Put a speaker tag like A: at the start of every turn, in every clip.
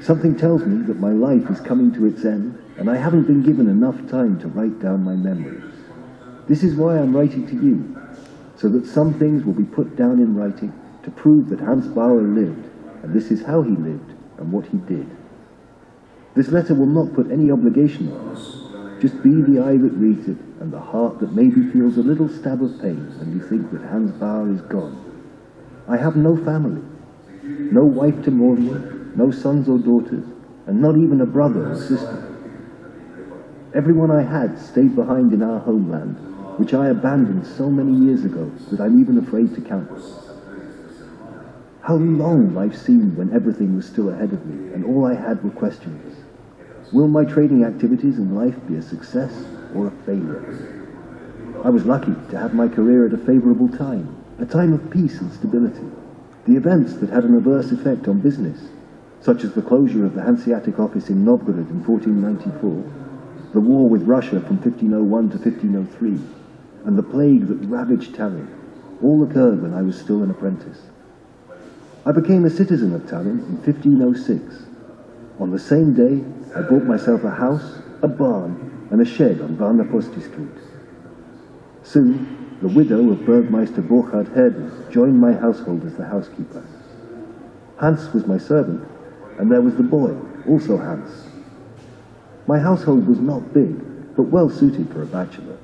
A: Something tells me that my life is coming to its end, and I haven't been given enough time to write down my memories. This is why I'm writing to you, so that some things will be put down in writing to prove that Hans Bauer lived, and this is how he lived and what he did. This letter will not put any obligation on us. Just be the eye that reads it and the heart that maybe feels a little stab of pain when you think that Hans Bauer is gone. I have no family, no wife to mourn with, no sons or daughters, and not even a brother or sister. Everyone I had stayed behind in our homeland, which I abandoned so many years ago that I'm even afraid to count. How long life seemed when everything was still ahead of me and all I had were questions. Will my trading activities in life be a success or a failure? I was lucky to have my career at a favorable time, a time of peace and stability. The events that had an adverse effect on business, such as the closure of the Hanseatic office in Novgorod in 1494, the war with Russia from 1501 to 1503, and the plague that ravaged Tallinn, all occurred when I was still an apprentice. I became a citizen of Tallinn in 1506. On the same day, I bought myself a house, a barn, and a shed on Vana-Posti Street. Soon, the widow of Burgmeister Burkhard Herders joined my household as the housekeeper. Hans was my servant, and there was the boy, also Hans. My household was not big, but well suited for a bachelor.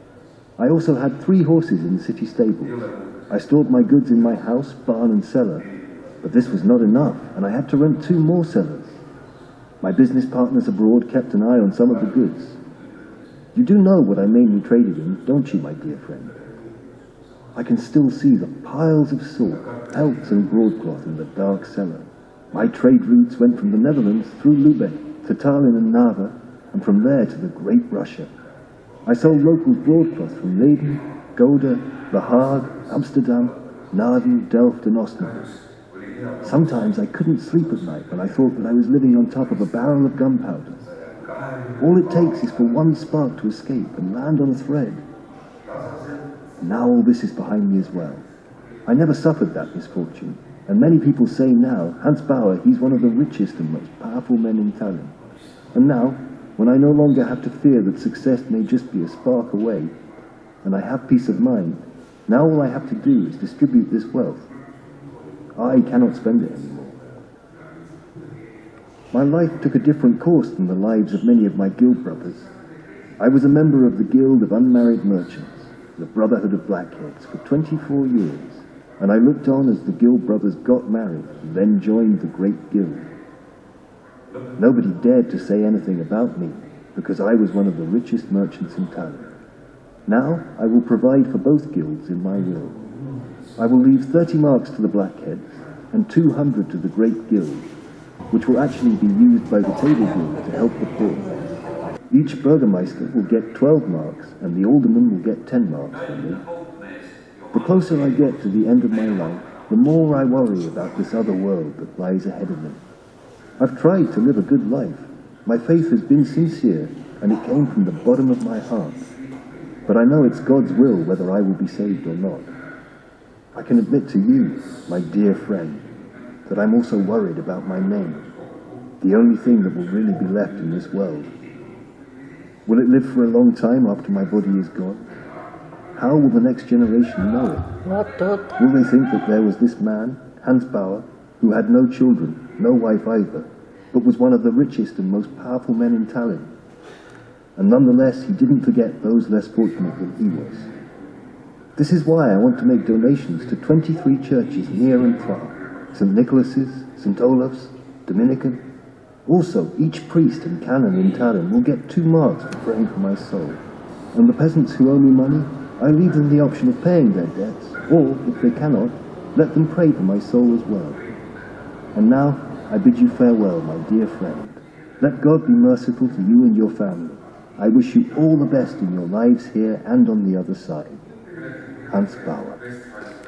A: I also had three horses in the city stables. I stored my goods in my house, barn and cellar, but this was not enough, and I had to rent two more cellars. My business partners abroad kept an eye on some of the goods. You do know what I mainly traded in, don't you, my dear friend? I can still see the piles of silk, pelts and broadcloth in the dark cellar. My trade routes went from the Netherlands through Lubeck to Tallinn and Narva, and from there to the Great Russia. I sold local broadcloth from Leyden, Gouda, The Hague, Amsterdam, Naarden, Delft and Osnabrück. Sometimes I couldn't sleep at night when I thought that I was living on top of a barrel of gunpowder. All it takes is for one spark to escape and land on a thread. Now all this is behind me as well. I never suffered that misfortune, and many people say now, Hans Bauer, he's one of the richest and most powerful men in Tallinn. And now, when I no longer have to fear that success may just be a spark away, and I have peace of mind, now all I have to do is distribute this wealth. I cannot spend it anymore. My life took a different course than the lives of many of my guild brothers. I was a member of the Guild of Unmarried Merchants, the Brotherhood of Blackheads, for 24 years, and I looked on as the guild brothers got married and then joined the great guild. Nobody dared to say anything about me, because I was one of the richest merchants in town. Now I will provide for both guilds in my will. I will leave 30 marks to the Blackheads and 200 to the Great Guild, which will actually be used by the Table Guild to help the poor. Each Burgermeister will get 12 marks and the Alderman will get 10 marks from me. The closer I get to the end of my life, the more I worry about this other world that lies ahead of me. I've tried to live a good life. My faith has been sincere and it came from the bottom of my heart. But I know it's God's will whether I will be saved or not. I can admit to you, my dear friend, that I'm also worried about my name, the only thing that will really be left in this world. Will it live for a long time after my body is gone? How will the next generation know it? Will they think that there was this man, Hans Bauer, who had no children, no wife either, but was one of the richest and most powerful men in Tallinn? And nonetheless, he didn't forget those less fortunate than he was. This is why I want to make donations to 23 churches near and far, St. Nicholas's, St. Olaf's, Dominican. Also, each priest and canon in Tallinn will get two marks for praying for my soul. And the peasants who owe me money, I leave them the option of paying their debts, or, if they cannot, let them pray for my soul as well. And now, I bid you farewell, my dear friend. Let God be merciful to you and your family. I wish you all the best in your lives here and on the other side. Hans Bauer.